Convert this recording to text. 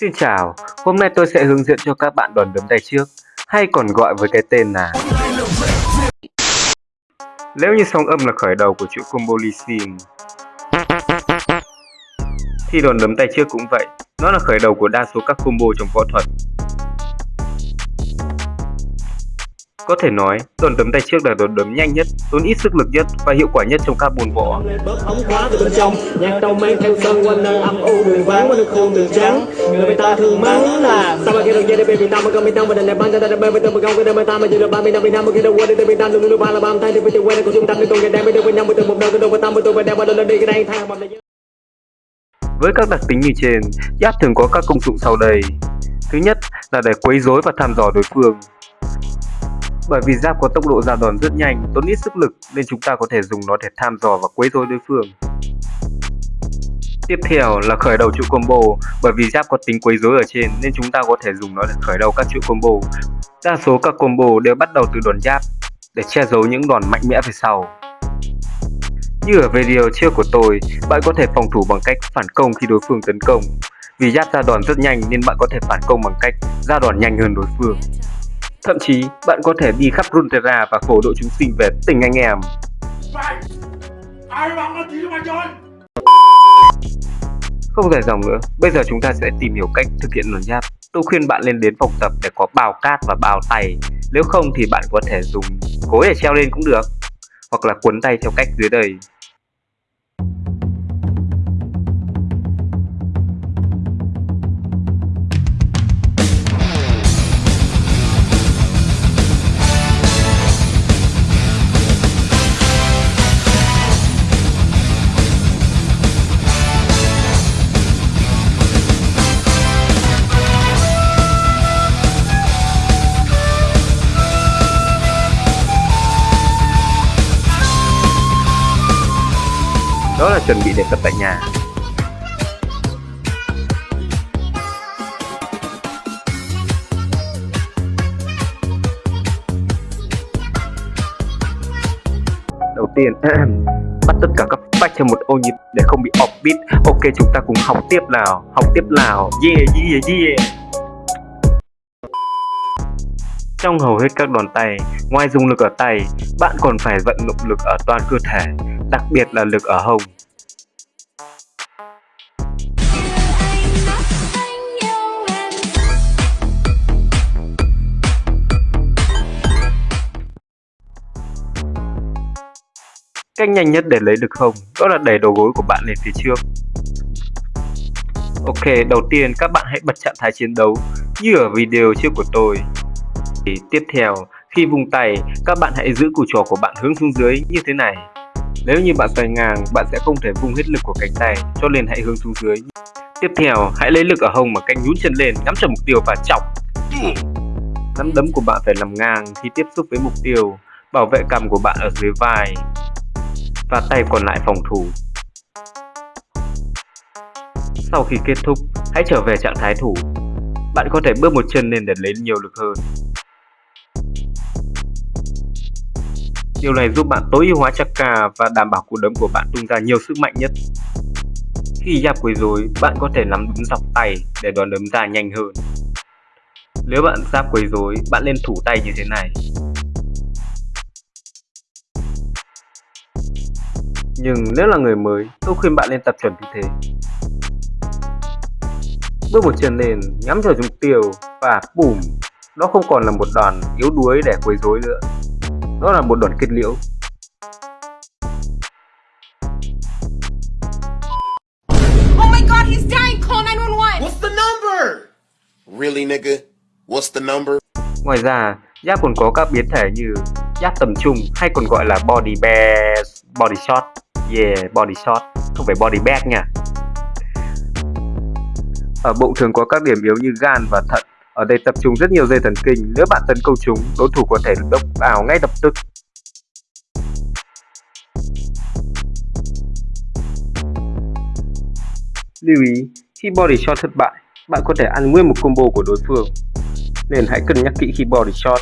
Xin chào, hôm nay tôi sẽ hướng dẫn cho các bạn đòn đấm tay trước, hay còn gọi với cái tên là Nếu như song âm là khởi đầu của chuỗi combo Lee Sin, thì đòn đấm tay trước cũng vậy, nó là khởi đầu của đa số các combo trong võ thuật. Có thể nói, đòn đấm tay trước là đòn đấm nhanh nhất, tốn ít sức lực nhất và hiệu quả nhất trong các môn võ. lên bớt ống khóa từ bên trong nhạc đầu mang theo sân quanh nơi âm u đường vắng qua nước khôn đường trắng người ta thường mắng là sao mà kia được dây để Việt Nam mà cầm Việt Nam mà đành đẹp ban cho ta đâm bên tâm công cái đâm bên ta mà chỉ được ba mươi năm Việt Nam mà kia đâu qua đi tới Việt Nam luôn luôn ba là ba thay thì bây giờ quen của chúng ta nên tôi đang bên đâu bên nhau bên từ một đầu từ đầu bên tam bên tôi bên đeo bên lên đi cái đang thay mà Với các đặc tính như trên, giáp thường có các công dụng sau đây. Thứ nhất là để quấy rối và thăm dò đối phương. Bởi vì giáp có tốc độ ra đòn rất nhanh, tốn ít sức lực nên chúng ta có thể dùng nó để tham dò và quấy rối đối phương. Tiếp theo là khởi đầu chuỗi combo, bởi vì giáp có tính quấy rối ở trên nên chúng ta có thể dùng nó để khởi đầu các chuỗi combo. Đa số các combo đều bắt đầu từ đòn giáp để che giấu những đòn mạnh mẽ về sau. Như ở video trước của tôi, bạn có thể phòng thủ bằng cách phản công khi đối phương tấn công. Vì giáp ra đòn rất nhanh nên bạn có thể phản công bằng cách ra đòn nhanh hơn đối phương. Thậm chí, bạn có thể đi khắp Runeterra và phổ độ chúng sinh về tình anh em. Không dài dòng nữa, bây giờ chúng ta sẽ tìm hiểu cách thực hiện luồn giáp. Tôi khuyên bạn lên đến phòng tập để có bào cát và bào tay. Nếu không thì bạn có thể dùng cối để treo lên cũng được. Hoặc là cuốn tay theo cách dưới đây. Đó là chuẩn bị để tập tại nhà. Đầu tiên, bắt tất cả các bách trong một ô nhịp để không bị off beat. Ok, chúng ta cùng học tiếp nào, học tiếp nào. Yeah, yeah, yeah. Trong hầu hết các đòn tay, ngoài dùng lực ở tay, bạn còn phải vận dụng lực ở toàn cơ thể, đặc biệt là lực ở hồng. Cách nhanh nhất để lấy lực hồng đó là đẩy đầu gối của bạn lên phía trước. Ok, đầu tiên các bạn hãy bật trạng thái chiến đấu như ở video trước của tôi. Thì tiếp theo, khi vùng tay, các bạn hãy giữ củ trò của bạn hướng xuống dưới như thế này. Nếu như bạn xoay ngang, bạn sẽ không thể vung hết lực của cánh tay, cho nên hãy hướng xuống dưới. Tiếp theo, hãy lấy lực ở hông mà cách nhún chân lên, nắm chặt mục tiêu và chọc. Nắm đấm của bạn phải nằm ngang khi tiếp xúc với mục tiêu, bảo vệ cằm của bạn ở dưới vai và tay còn lại phòng thủ. Sau khi kết thúc, hãy trở về trạng thái thủ. Bạn có thể bước một chân lên để lấy nhiều lực hơn. Điều này giúp bạn tối ưu hóa chakra và đảm bảo cú đấm của bạn tung ra nhiều sức mạnh nhất. Khi giáp quấy rối, bạn có thể nắm đúng dọc tay để đòn đấm ra nhanh hơn. Nếu bạn giáp quấy rối, bạn nên thủ tay như thế này. Nhưng nếu là người mới, tôi khuyên bạn nên tập chuẩn như thế. Bước một chân lên, nhắm vào mục tiêu và bùm, nó không còn là một đòn yếu đuối để quấy rối nữa. Nó là một đòn kết liễu. Oh my god, he's dying! Call 911! What's the number? Really, nigga? What's the number? Ngoài ra, giáp còn có các biến thể như giáp tầm trung hay còn gọi là body bag, body shot. Yeah, body shot, không phải body bag nha. Ở bụng thường có các điểm yếu như gan và thận. Ở đây tập trung rất nhiều dây thần kinh. Nếu bạn tấn công chúng, đối thủ có thể đốc vào ngay lập tức. Lưu ý, khi body shot thất bại, bạn có thể ăn nguyên một combo của đối phương. Nên hãy cân nhắc kỹ khi body shot.